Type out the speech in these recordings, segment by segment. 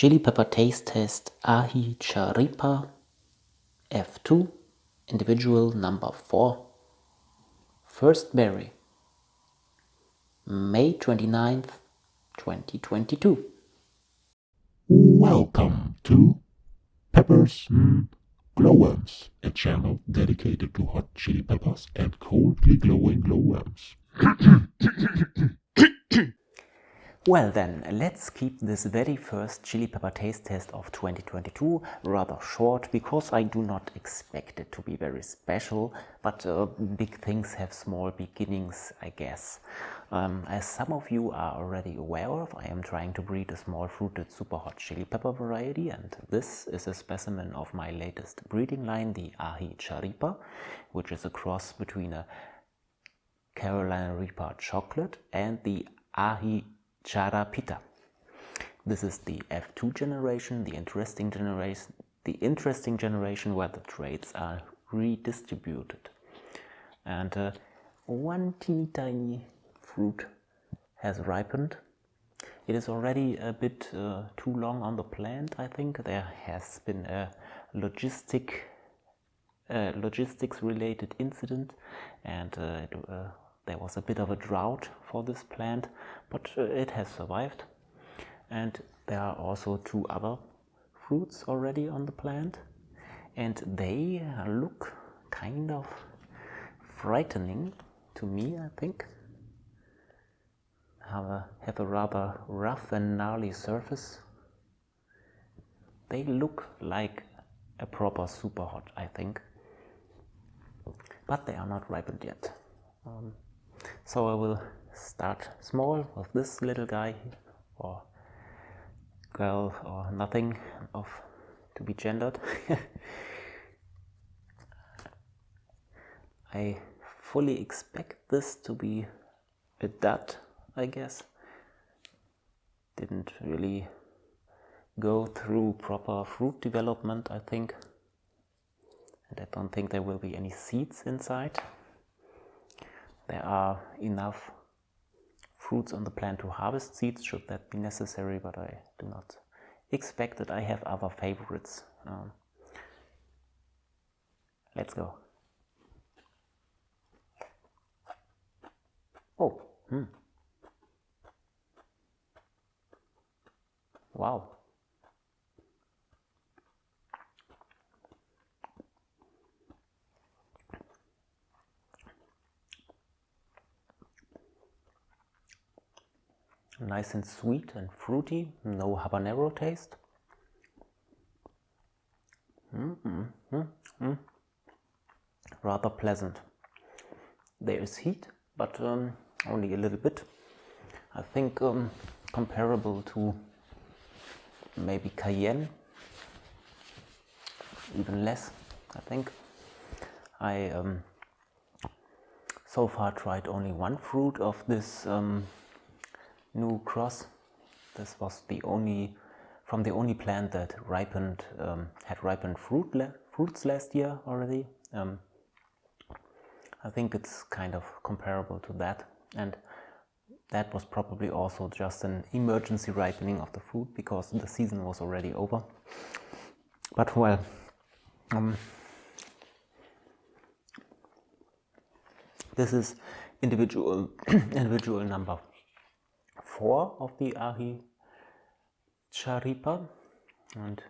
Chili Pepper Taste Test Aji Charipa F2 Individual Number 4 First Berry May 29th, 2022 Welcome to Peppers Glowworms, a channel dedicated to hot chili peppers and coldly glowing glowworms. Well then, let's keep this very first chili pepper taste test of 2022 rather short because I do not expect it to be very special, but uh, big things have small beginnings, I guess. Um, as some of you are already aware of, I am trying to breed a small fruited super hot chili pepper variety and this is a specimen of my latest breeding line, the Aji Charipa, which is a cross between a Carolina Reaper chocolate and the Aji Charapita. This is the F2 generation, the interesting generation, the interesting generation where the traits are redistributed. And uh, one teeny tiny fruit has ripened. It is already a bit uh, too long on the plant, I think. There has been a logistic, uh, logistics related incident and uh, it, uh, there was a bit of a drought for this plant, but uh, it has survived. And there are also two other fruits already on the plant, and they look kind of frightening to me, I think. Have a, have a rather rough and gnarly surface. They look like a proper super hot, I think. But they are not ripened yet. Um, so I will start small with this little guy or girl or nothing of to be gendered. I fully expect this to be a dud, I guess. Didn't really go through proper fruit development, I think. And I don't think there will be any seeds inside there are enough fruits on the plant to harvest seeds should that be necessary, but I do not expect that I have other favorites. Um, let's go. Oh, hmm. Wow. Nice and sweet and fruity, no habanero taste. Mm -mm Rather pleasant. There is heat, but um, only a little bit. I think um, comparable to maybe cayenne, even less, I think. I um, so far tried only one fruit of this um, new cross. This was the only from the only plant that ripened um, had ripened fruit fruits last year already. Um, I think it's kind of comparable to that and that was probably also just an emergency ripening of the fruit because the season was already over. But well, um, this is individual individual number four of the Aji Charipa and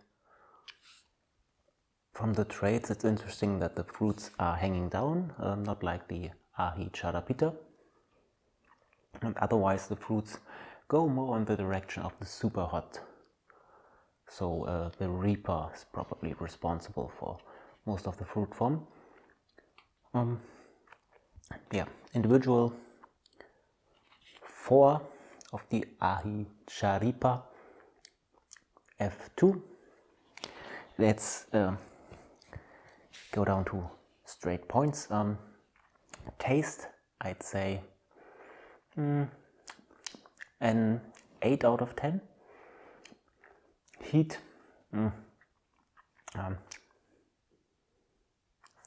from the traits it's interesting that the fruits are hanging down, um, not like the Aji Charapita and otherwise the fruits go more in the direction of the super hot. So uh, the Reaper is probably responsible for most of the fruit form. Um, yeah, individual. Four of the Aji Charipa F2. Let's uh, go down to straight points. Um, taste, I'd say mm, an 8 out of 10. Heat, mm, um,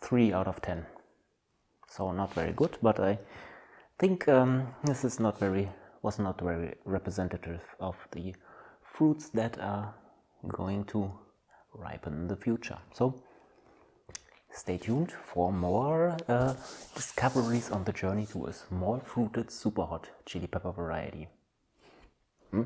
3 out of 10. So not very good, but I think um, this is not very was not very representative of the fruits that are going to ripen in the future. So stay tuned for more uh, discoveries on the journey to a small fruited super hot chili pepper variety. Hmm?